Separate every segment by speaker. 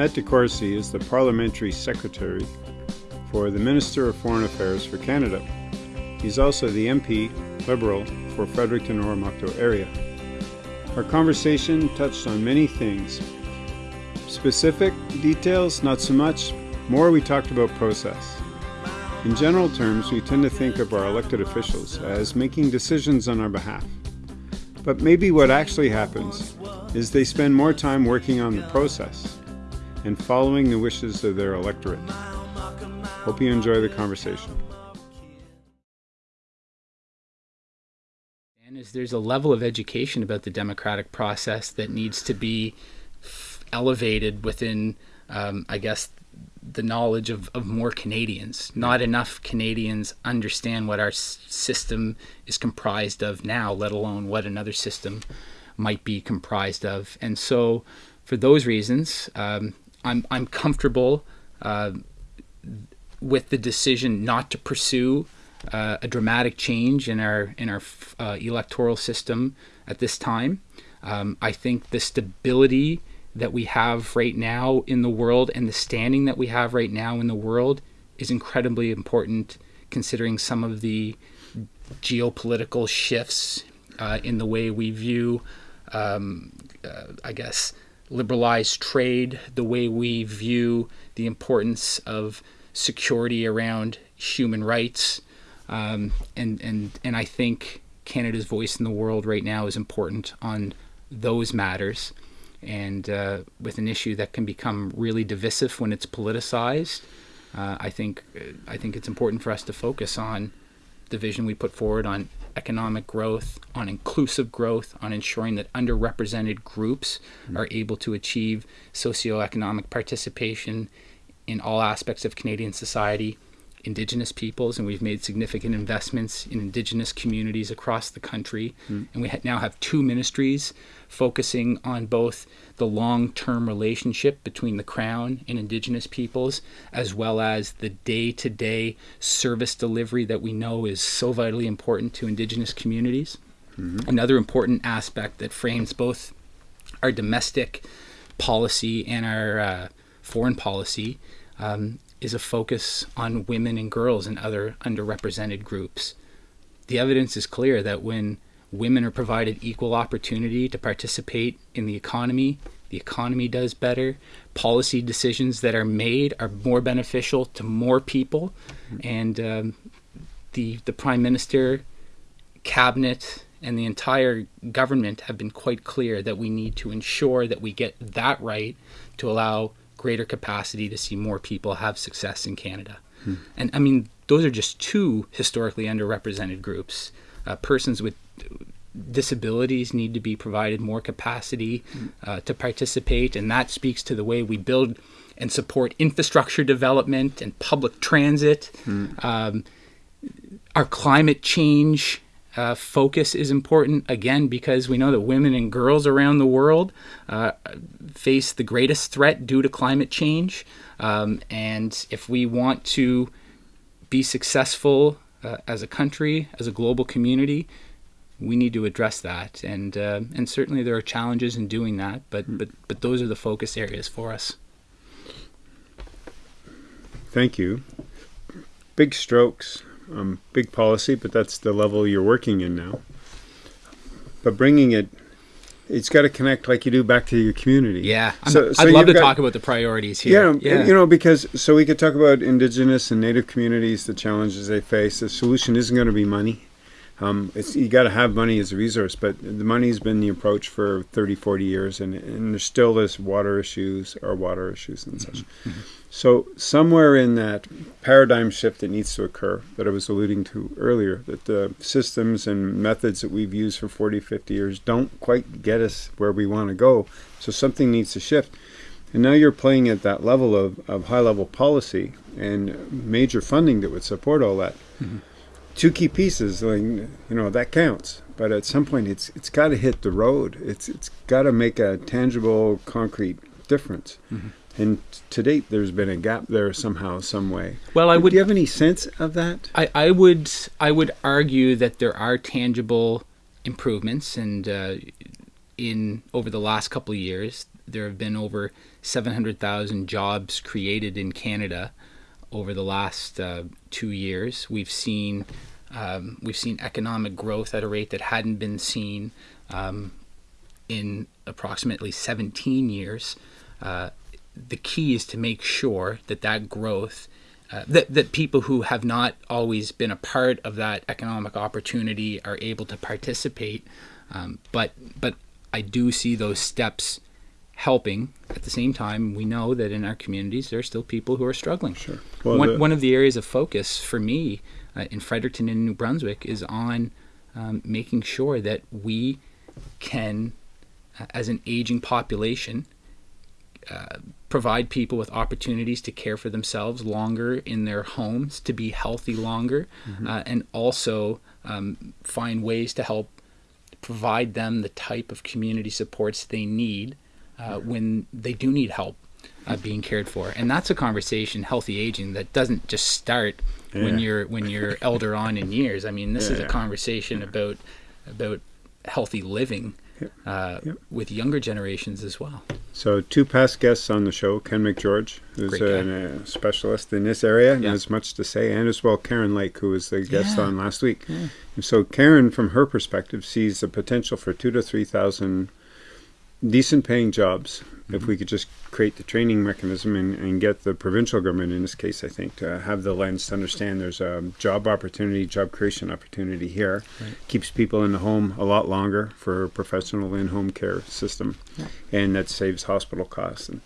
Speaker 1: Matt DeCourcey is the Parliamentary Secretary for the Minister of Foreign Affairs for Canada. He's also the MP Liberal for Fredericton Oromocto area. Our conversation touched on many things. Specific details, not so much. More, we talked about process. In general terms, we tend to think of our elected officials as making decisions on our behalf. But maybe what actually happens is they spend more time working on the process and following the wishes of their electorate. Hope you enjoy the conversation.
Speaker 2: And is there's a level of education about the democratic process that needs to be elevated within, um, I guess, the knowledge of, of more Canadians. Not enough Canadians understand what our system is comprised of now, let alone what another system might be comprised of. And so, for those reasons, um, I'm, I'm comfortable uh, with the decision not to pursue uh, a dramatic change in our in our uh, electoral system at this time. Um, I think the stability that we have right now in the world and the standing that we have right now in the world is incredibly important considering some of the geopolitical shifts uh, in the way we view, um, uh, I guess, liberalized trade, the way we view the importance of security around human rights. Um, and, and, and I think Canada's voice in the world right now is important on those matters and uh, with an issue that can become really divisive when it's politicized, uh, I think I think it's important for us to focus on the vision we put forward on economic growth, on inclusive growth, on ensuring that underrepresented groups mm-hmm. are able to achieve socioeconomic participation in all aspects of Canadian society indigenous peoples and we've made significant investments in indigenous communities across the country mm. and we ha- now have two ministries focusing on both the long-term relationship between the crown and indigenous peoples as well as the day-to-day service delivery that we know is so vitally important to indigenous communities mm-hmm. another important aspect that frames both our domestic policy and our uh, foreign policy um, is a focus on women and girls and other underrepresented groups. The evidence is clear that when women are provided equal opportunity to participate in the economy, the economy does better. Policy decisions that are made are more beneficial to more people, and um, the the prime minister, cabinet, and the entire government have been quite clear that we need to ensure that we get that right to allow greater capacity to see more people have success in Canada. Hmm. And I mean, those are just two historically underrepresented groups. Uh, persons with disabilities need to be provided more capacity hmm. uh, to participate, and that speaks to the way we build and support infrastructure development and public transit. Hmm. Um, our climate change uh, focus is important again because we know that women and girls around the world uh, face the greatest threat due to climate change. Um, and if we want to be successful uh, as a country, as a global community, we need to address that. And uh, and certainly there are challenges in doing that, but but but those are the focus areas for us.
Speaker 1: Thank you. Big strokes um, big policy, but that's the level you're working in now. But bringing it, it's got to connect like you do back to your community.
Speaker 2: Yeah, so, so I'd love to got, talk about the priorities here.
Speaker 1: Yeah, yeah, you know, because so we could talk about Indigenous and Native communities, the challenges they face. The solution isn't going to be money. Um, it's you got to have money as a resource, but the money's been the approach for 30, 40 years, and, and there's still this water issues or water issues and such. Mm-hmm. mm-hmm. So somewhere in that paradigm shift that needs to occur that I was alluding to earlier, that the systems and methods that we've used for 40, 50 years don't quite get us where we want to go. So something needs to shift. And now you're playing at that level of, of high level policy and major funding that would support all that. Mm-hmm two key pieces like you know that counts. But at some point it's it's got to hit the road. It's it's got to make a tangible concrete difference. Mm-hmm. and to date there's been a gap there somehow some way.
Speaker 2: Well i would
Speaker 1: do you have any sense of that?
Speaker 2: I i would i would argue that there are tangible improvements. And uh, in over the last couple of years there have been over 700,000 jobs created in Canada over the last uh, two years. We've seen um, we've seen economic growth at a rate that hadn't been seen um, in approximately 17 years. Uh, the key is to make sure that that growth, uh, that, that people who have not always been a part of that economic opportunity are able to participate. Um, but but I do see those steps helping. At the same time, we know that in our communities there are still people who are struggling.
Speaker 1: Sure. Well,
Speaker 2: one,
Speaker 1: the-
Speaker 2: one of the areas of focus for me uh, in Fredericton and New Brunswick is on um, making sure that we can, uh, as an aging population, uh, provide people with opportunities to care for themselves longer in their homes, to be healthy longer, uh, and also um, find ways to help provide them the type of community supports they need uh, when they do need help uh, being cared for. And that's a conversation, healthy aging, that doesn't just start when you're when you're elder on in years. I mean, this is a
Speaker 1: Yeah.
Speaker 2: conversation about about healthy living uh,
Speaker 1: Yep.
Speaker 2: with younger generations as well.
Speaker 1: So two past guests on the show, Ken McGeorge, who's
Speaker 2: guy.
Speaker 1: a uh, specialist in this area and
Speaker 2: Yeah.
Speaker 1: has much to say, and as well Karen Lake, who was the guest
Speaker 2: Yeah.
Speaker 1: on last week. And so Karen, from her perspective, sees the potential for two to three thousand decent paying jobs if mm-hmm. we could just create the training mechanism and, and get the provincial government in this case i think to have the lens to understand there's a job opportunity job creation opportunity here. Keeps people in the home a lot longer for a professional in-home care system. And that saves hospital costs. And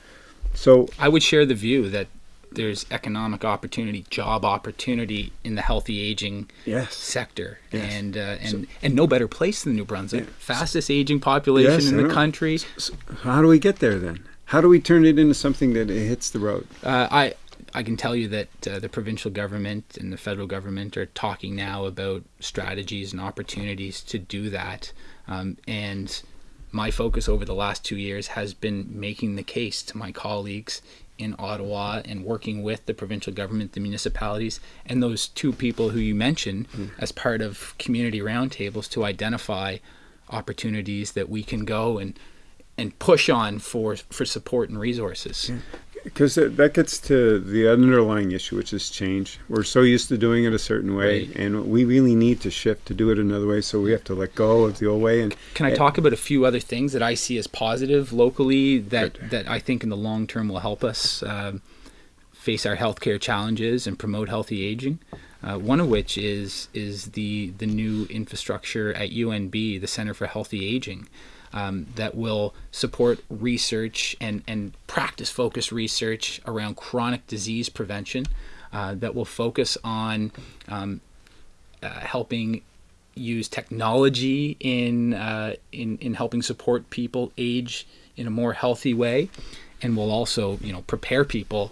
Speaker 1: so
Speaker 2: I would share the view that there's economic opportunity, job opportunity in the healthy aging
Speaker 1: yes.
Speaker 2: sector,
Speaker 1: Yes.
Speaker 2: and uh, and and no better place than New Brunswick, fastest aging population
Speaker 1: Yes,
Speaker 2: in the country.
Speaker 1: so how do we get there then? How do we turn it into something that it hits the road?
Speaker 2: Uh, I I can tell you that uh, the provincial government and the federal government are talking now about strategies and opportunities to do that. Um, and my focus over the last two years has been making the case to my colleagues in Ottawa and working with the provincial government, the municipalities, and those two people who you mentioned hmm. as part of community roundtables to identify opportunities that we can go and and push on for for support and resources.
Speaker 1: Because that, gets to the underlying issue which is change we're so used to doing it a certain way
Speaker 2: Right.
Speaker 1: and we really need to shift to do it another way so we have to let go of the old way and
Speaker 2: Can I
Speaker 1: Eh,
Speaker 2: talk about a few other things that I see as positive locally that,
Speaker 1: Good.
Speaker 2: that I think in the long term will help us um, face our healthcare challenges and promote healthy aging? Uh, one of which is is the the new infrastructure at UNB, the Center for Healthy Aging, um, that will support research and and practice focused research around chronic disease prevention. Uh, that will focus on um, uh, helping use technology in, uh, in in helping support people age in a more healthy way, and will also you know prepare people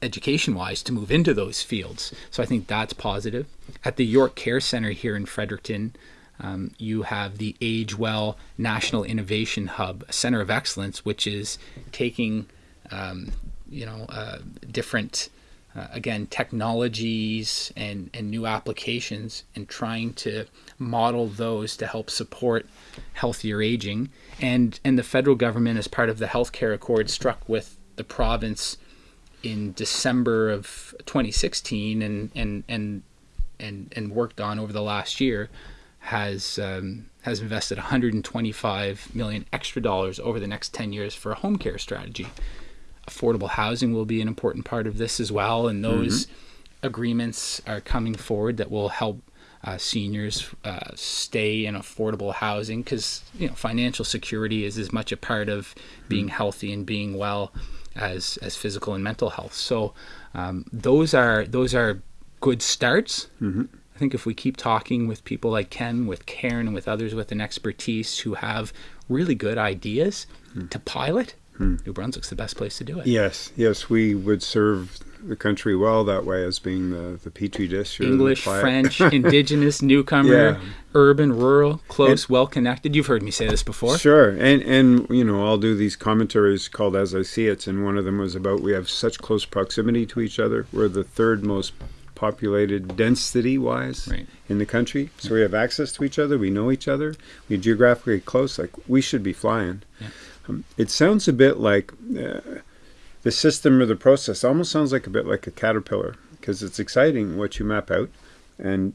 Speaker 2: education wise to move into those fields. So I think that's positive. At the York Care Center here in Fredericton, um, you have the Age Well National Innovation Hub, a center of excellence, which is taking um, you know uh, different uh, again technologies and, and new applications and trying to model those to help support healthier aging. And and the federal government as part of the healthcare accord struck with the province in December of 2016 and and and and, and worked on over the last year has um, has invested 125 million extra dollars over the next 10 years for a home care strategy affordable housing will be an important part of this as well, and those agreements are coming forward that will help uh, seniors uh, stay in affordable housing because you know financial security is as much a part of being healthy and being well as as physical and mental health. So um, those are those are good starts. I think if we keep talking with people like Ken, with Karen, and with others with an expertise who have really good ideas hmm. to pilot, hmm. New Brunswick's the best place to do it.
Speaker 1: yes yes we would serve the country well that way as being the the petri dish
Speaker 2: English, French, indigenous, newcomer,
Speaker 1: Yeah.
Speaker 2: urban, rural, close, well connected. You've heard me say this before.
Speaker 1: Sure, and and you know I'll do these commentaries called "As I See It," and one of them was about we have such close proximity to each other. We're the third most populated density wise
Speaker 2: Right.
Speaker 1: in the country, so we have access to each other. We know each other. We're geographically close. Like we should be flying.
Speaker 2: Yeah.
Speaker 1: Um, it sounds a bit like uh, the system or the process. Almost sounds like a bit like a caterpillar because it's exciting what you map out, and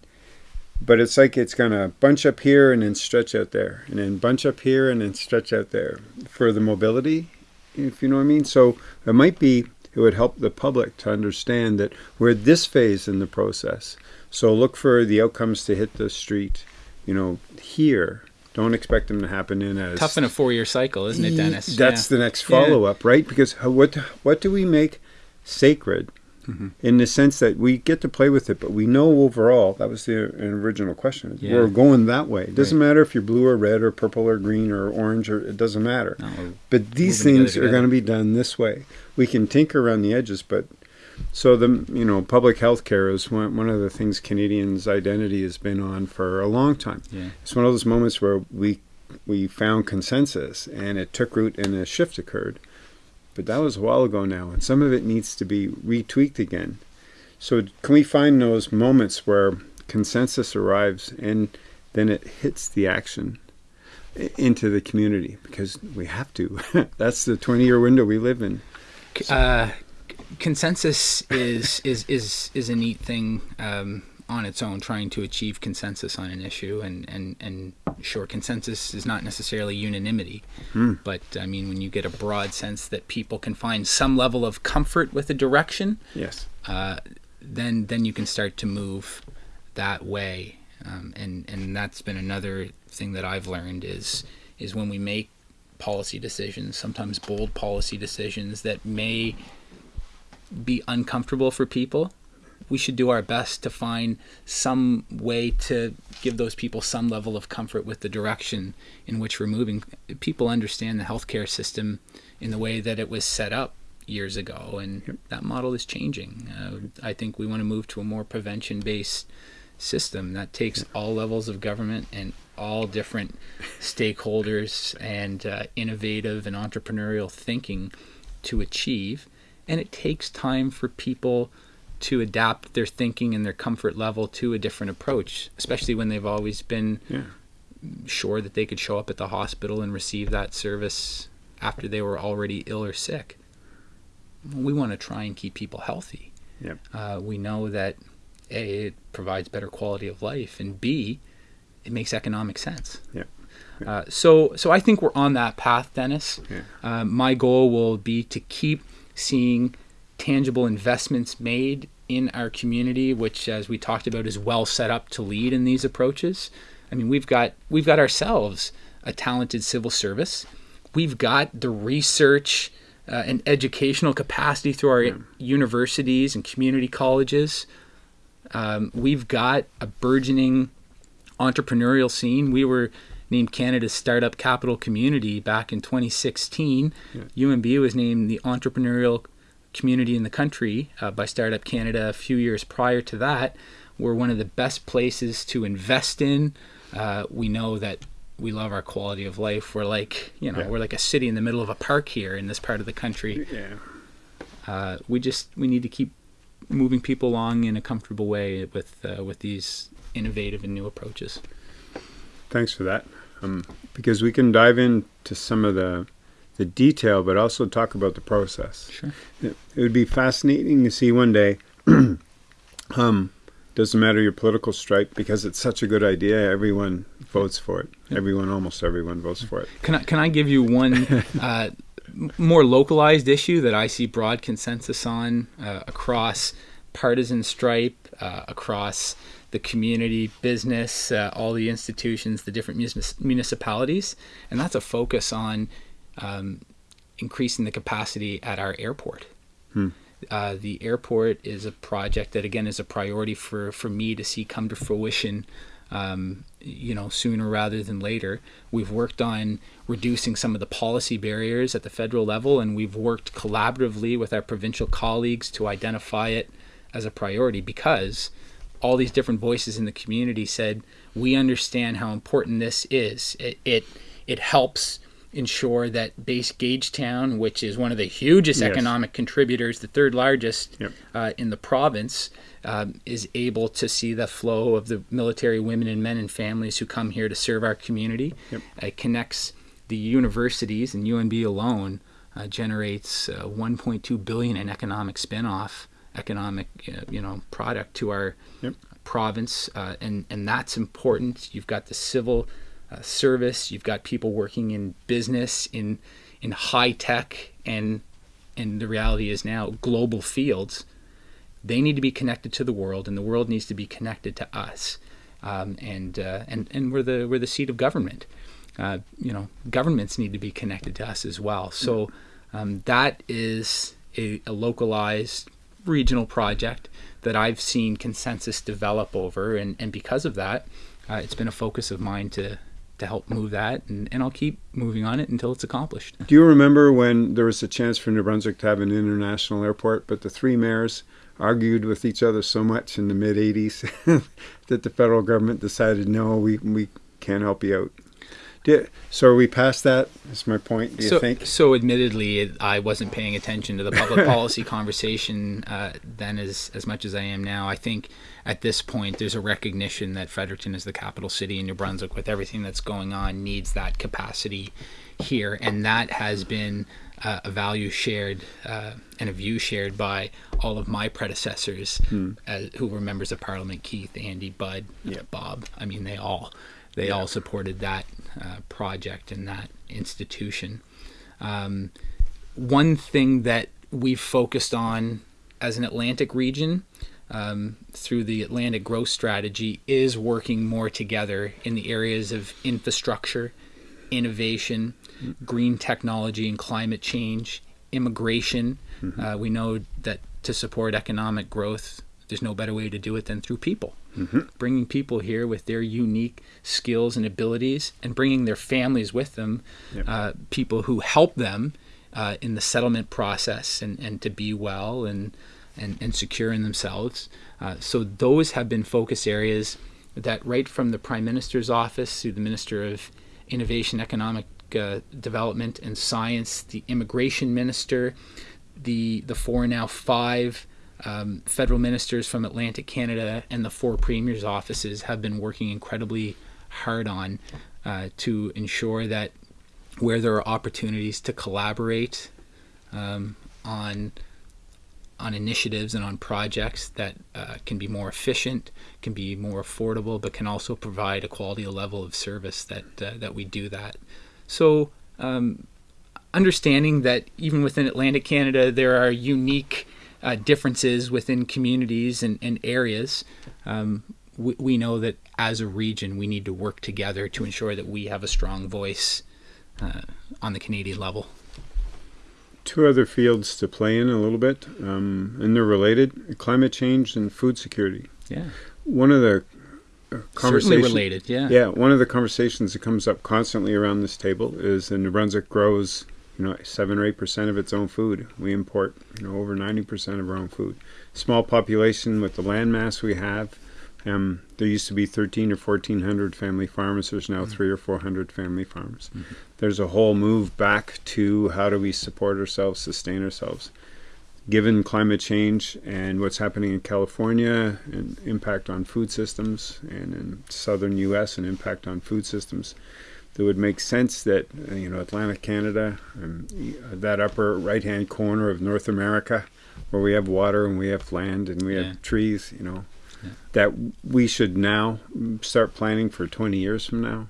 Speaker 1: but it's like it's gonna bunch up here and then stretch out there, and then bunch up here and then stretch out there for the mobility, if you know what I mean. So it might be it would help the public to understand that we're at this phase in the process. So look for the outcomes to hit the street, you know, here. Don't expect them to happen in as
Speaker 2: Tough in a four-year cycle, isn't it, Dennis?
Speaker 1: That's
Speaker 2: Yeah.
Speaker 1: the next follow up, right? Because what what do we make sacred
Speaker 2: Mm-hmm.
Speaker 1: in the sense that we get to play with it, but we know overall that was the original question.
Speaker 2: Yeah.
Speaker 1: We're going that way. It doesn't
Speaker 2: Right.
Speaker 1: matter if you're blue or red or purple or green or orange or it doesn't matter.
Speaker 2: No,
Speaker 1: But these things
Speaker 2: together
Speaker 1: are going to be done this way. We can tinker around the edges, but so the you know public health care is one one of the things Canadians' identity has been on for a long time.
Speaker 2: Yeah.
Speaker 1: It's one of those moments where we we found consensus and it took root and a shift occurred. But that was a while ago now, and some of it needs to be retweaked again. So can we find those moments where consensus arrives and then it hits the action into the community because we have to. That's the 20 year window we live in.
Speaker 2: uh, consensus is is is is a neat thing um, on its own. Trying to achieve consensus on an issue, and and and sure, consensus is not necessarily unanimity, but I mean, when you get a broad sense that people can find some level of comfort with a direction,
Speaker 1: Yes.
Speaker 2: uh, then then you can start to move that way. Um, and and that's been another thing that I've learned is is when we make policy decisions, sometimes bold policy decisions that may be uncomfortable for people. We should do our best to find some way to give those people some level of comfort with the direction in which we're moving. People understand the healthcare system in the way that it was set up years ago, and that model is changing. Uh, I think we want to move to a more prevention based system that takes all levels of government and all different stakeholders and uh, innovative and entrepreneurial thinking to achieve. And it takes time for people to adapt their thinking and their comfort level to a different approach, especially when they've always been
Speaker 1: Yeah.
Speaker 2: sure that they could show up at the hospital and receive that service after they were already ill or sick. We want to try and keep people healthy.
Speaker 1: Yep.
Speaker 2: Uh, we know that A, it provides better quality of life, and B, it makes economic sense.
Speaker 1: Yep.
Speaker 2: Uh, so, so I think we're on that path, Dennis.
Speaker 1: Yeah.
Speaker 2: Uh, my goal will be to keep seeing tangible investments made in our community, which, as we talked about, is well set up to lead in these approaches. I mean, we've got we've got ourselves a talented civil service. We've got the research uh, and educational capacity through our universities and community colleges. Um, we've got a burgeoning entrepreneurial scene. We were named Canada's startup capital community back in 2016. UNB was named the entrepreneurial community in the country uh, by Startup Canada a few years prior to that. We're one of the best places to invest in. Uh, we know that we love our quality of life. We're like, you know,
Speaker 1: Yeah.
Speaker 2: we're like a city in the middle of a park here in this part of the country.
Speaker 1: Yeah.
Speaker 2: Uh, we just we need to keep moving people along in a comfortable way with uh, with these innovative and new approaches.
Speaker 1: Thanks for that. Um, because we can dive into some of the the detail, but also talk about the process.
Speaker 2: Sure.
Speaker 1: It, it would be fascinating to see one day. um, doesn't matter your political stripe because it's such a good idea. Everyone votes for it. Everyone, almost everyone, votes for it.
Speaker 2: Can I can I give you one uh, more localized issue that I see broad consensus on uh, across partisan stripe, uh, across the community, business, uh, all the institutions, the different municipalities, and that's a focus on um, increasing the capacity at our airport. Uh, the airport is a project that again is a priority for, for me to see come to fruition um, you know sooner rather than later. We've worked on reducing some of the policy barriers at the federal level and we've worked collaboratively with our provincial colleagues to identify it as a priority because all these different voices in the community said we understand how important this is. It it, it helps ensure that base Gagetown, which is one of the hugest
Speaker 1: Yes.
Speaker 2: economic contributors, the third largest
Speaker 1: Yep.
Speaker 2: uh, in the province, um, is able to see the flow of the military women and men and families who come here to serve our community.
Speaker 1: Yep.
Speaker 2: It connects the universities and UNB alone uh, generates uh, 1.2 billion in economic spinoff, economic uh, you know product to our
Speaker 1: Yep.
Speaker 2: province, uh, and and that's important. You've got the civil uh, service, you've got people working in business, in in high tech, and and the reality is now global fields. They need to be connected to the world, and the world needs to be connected to us. Um, and uh, and and we're the we're the seat of government. Uh, you know, governments need to be connected to us as well. So um, that is a, a localized regional project that I've seen consensus develop over, and, and because of that, uh, it's been a focus of mine to to help move that, and, and I'll keep moving on it until it's accomplished.
Speaker 1: Do you remember when there was a chance for New Brunswick to have an international airport, but the three mayors argued with each other so much in the mid 80s that the federal government decided, no, we, we can't help you out? Did, so are we past that? Is my point, do you
Speaker 2: so,
Speaker 1: think?
Speaker 2: So, admittedly, it, I wasn't paying attention to the public policy conversation uh, then as as much as I am now. I think at this point, there's a recognition that Fredericton is the capital city in New Brunswick, with everything that's going on, needs that capacity here, and that has been uh, a value shared uh, and a view shared by all of my predecessors, uh, who were members of Parliament: Keith, Andy, Bud,
Speaker 1: Yep.
Speaker 2: Bob. I mean, they all they all supported that uh, project in that institution. Um, one thing that we've focused on as an Atlantic region um, through the Atlantic Growth Strategy is working more together in the areas of infrastructure, innovation, green technology and climate change, immigration. Uh, we know that to support economic growth, there's no better way to do it than through people. Bringing people here with their unique skills and abilities and bringing their families with them,
Speaker 1: Yep.
Speaker 2: uh, people who help them uh, in the settlement process and, and to be well and, and, and secure in themselves. Uh, so those have been focus areas that right from the Prime Minister's office to the Minister of Innovation, Economic uh, Development and Science, the Immigration Minister, the the four now five um, federal ministers from Atlantic Canada and the four premiers' offices have been working incredibly hard on uh, to ensure that where there are opportunities to collaborate um, on on initiatives and on projects that uh, can be more efficient, can be more affordable, but can also provide a quality level of service that uh, that we do that. So, um, understanding that even within Atlantic Canada, there are unique uh, differences within communities and, and areas. Um, we, we know that as a region, we need to work together to ensure that we have a strong voice uh, on the Canadian level.
Speaker 1: Two other fields to play in a little bit, um, and they're related climate change and food security.
Speaker 2: Yeah,
Speaker 1: One of the
Speaker 2: certainly
Speaker 1: conversations.
Speaker 2: related. Yeah.
Speaker 1: Yeah, one of the conversations that comes up constantly around this table is the New Brunswick grows, you know, seven or eight percent of its own food. We import, you know, over ninety percent of our own food. Small population with the land mass we have. Um, there used to be thirteen or fourteen hundred family farmers. There's now three or four hundred family farmers. There's a whole move back to how do we support ourselves, sustain ourselves. Given climate change and what's happening in California and impact on food systems, and in southern U.S. and impact on food systems, it would make sense that uh, you know Atlantic Canada, um, that upper right-hand corner of North America, where we have water and we have land and we
Speaker 2: Yeah.
Speaker 1: have trees, you know,
Speaker 2: Yeah.
Speaker 1: that we should now start planning for 20 years from now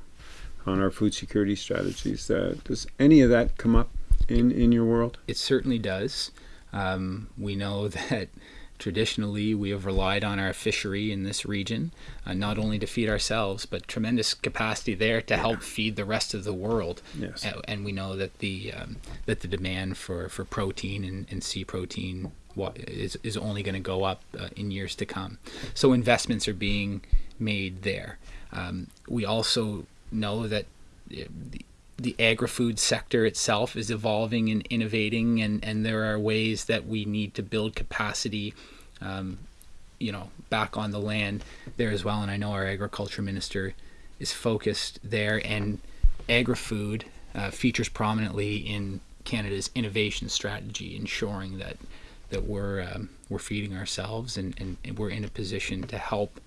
Speaker 1: on our food security strategies. Uh, does any of that come up in in your world?
Speaker 2: It certainly does. Um, we know that traditionally we have relied on our fishery in this region, uh, not only to feed ourselves, but tremendous capacity there to help feed the rest of the world.
Speaker 1: Yes.
Speaker 2: Uh, and we know that the um, that the demand for, for protein and, and sea protein wa- is, is only going to go up uh, in years to come. So investments are being made there. Um, we also know that uh, the, the agri-food sector itself is evolving and innovating, and, and there are ways that we need to build capacity, um, you know, back on the land there as well. And I know our agriculture minister is focused there, and agri-food uh, features prominently in Canada's innovation strategy, ensuring that that we're um, we're feeding ourselves and, and, and we're in a position to help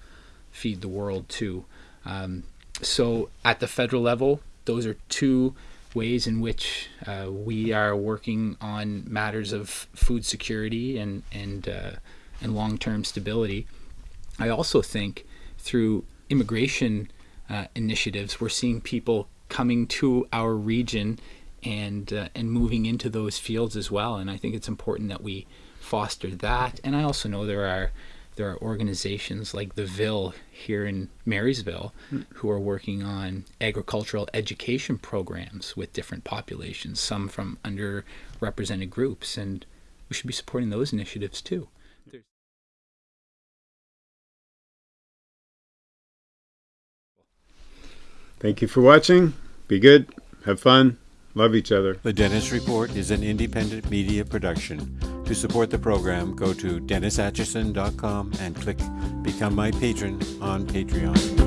Speaker 2: feed the world too. Um, so at the federal level, those are two ways in which uh, we are working on matters of food security and and uh, and long-term stability. I also think through immigration uh, initiatives, we're seeing people coming to our region and uh, and moving into those fields as well. And I think it's important that we foster that. And I also know there are there are organizations like the Ville here in Marysville hmm. who are working on agricultural education programs with different populations, some from underrepresented groups, and we should be supporting those initiatives too.
Speaker 1: Thank you for watching. Be good. Have fun. Love each other.
Speaker 3: The Dennis Report is an independent media production. To support the program, go to DennisAtchison.com and click Become My Patron on Patreon.